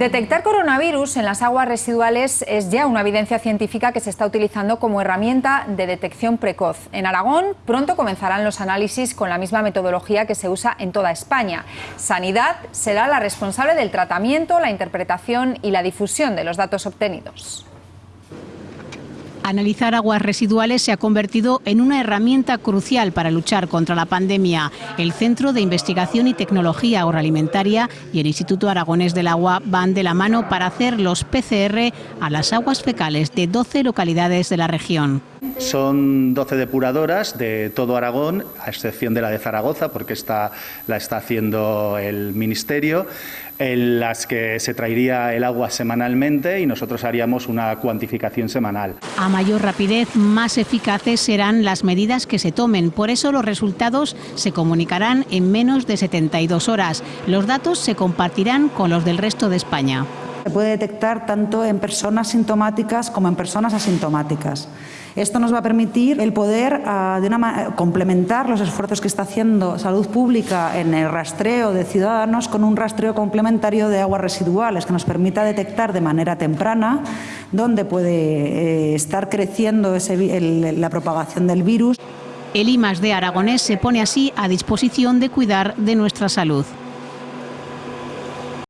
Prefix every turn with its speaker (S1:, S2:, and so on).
S1: Detectar coronavirus en las aguas residuales es ya una evidencia científica que se está utilizando como herramienta de detección precoz. En Aragón pronto comenzarán los análisis con la misma metodología que se usa en toda España. Sanidad será la responsable del tratamiento, la interpretación y la difusión de los datos obtenidos.
S2: Analizar aguas residuales se ha convertido en una herramienta crucial para luchar contra la pandemia. El Centro de Investigación y Tecnología Agroalimentaria y el Instituto Aragonés del Agua van de la mano para hacer los PCR a las aguas fecales de 12 localidades de la región.
S3: Son 12 depuradoras de todo Aragón, a excepción de la de Zaragoza, porque esta la está haciendo el Ministerio, en las que se traería el agua semanalmente y nosotros haríamos una cuantificación semanal.
S2: A mayor rapidez, más eficaces serán las medidas que se tomen. Por eso los resultados se comunicarán en menos de 72 horas. Los datos se compartirán con los del resto de España.
S4: Se puede detectar tanto en personas sintomáticas como en personas asintomáticas. Esto nos va a permitir el poder ah, de complementar los esfuerzos que está haciendo Salud Pública en el rastreo de ciudadanos con un rastreo complementario de aguas residuales que nos permita detectar de manera temprana dónde puede eh, estar creciendo la propagación del virus.
S2: El IMAS de Aragonés se pone así a disposición de cuidar de nuestra salud.